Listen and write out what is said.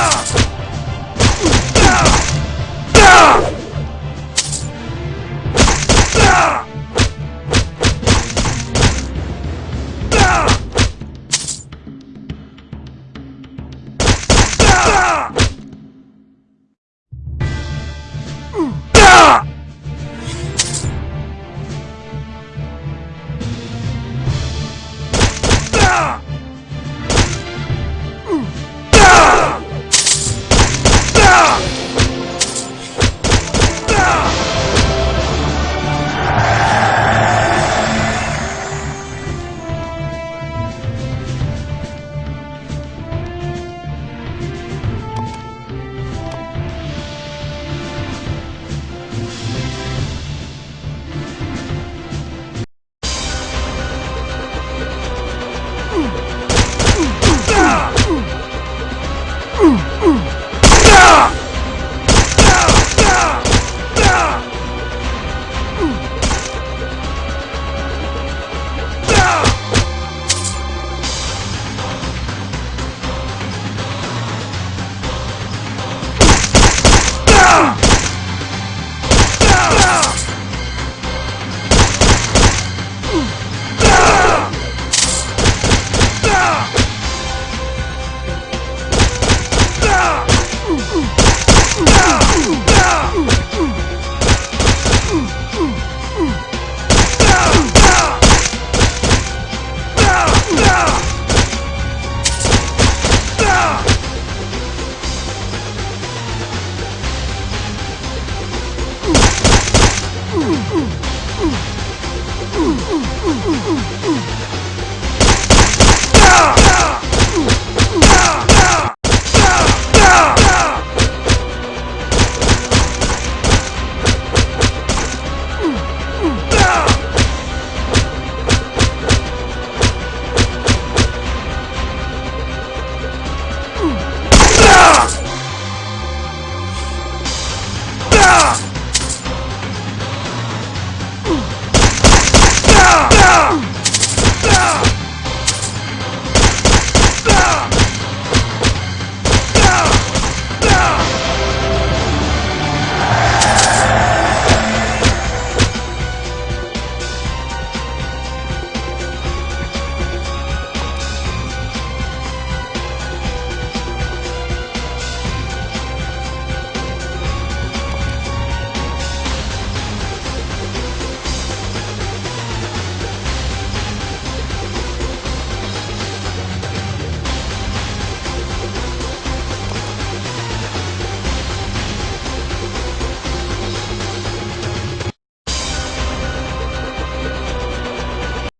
Ah! Ooh.